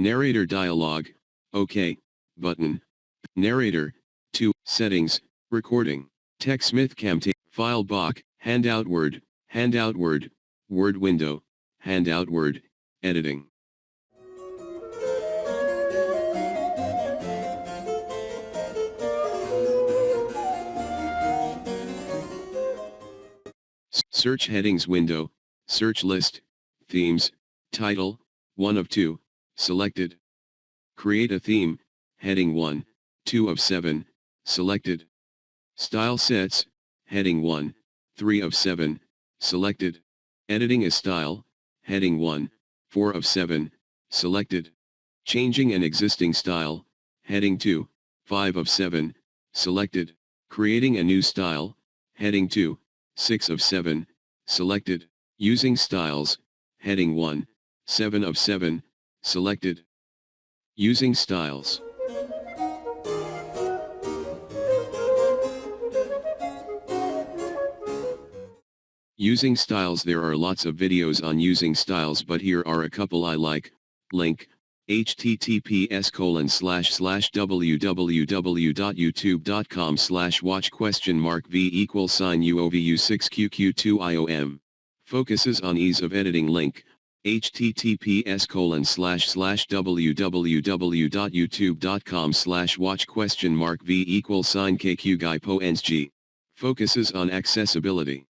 Narrator dialog, OK, button. Narrator, 2, settings, recording. TechSmith Camtasia, file box, handout word, handout word, word window, handout word, editing. Search headings window, search list, themes, title, 1 of 2, selected. Create a theme, heading 1, 2 of 7, selected. Style sets, heading 1, 3 of 7, selected. Editing a style, heading 1, 4 of 7, selected. Changing an existing style, heading 2, 5 of 7, selected. Creating a new style, heading 2, 6 of 7, selected. Using styles, heading 1, 7 of 7, selected. Using styles. Using styles There are lots of videos on using styles but here are a couple I like, link, https colon slash slash www.youtube.com slash watch question mark v equals sign uovu6qq2iom. Focuses on ease of editing link, https colon slash slash www.youtube.com slash watch question mark v equals sign kq guy Focuses on accessibility.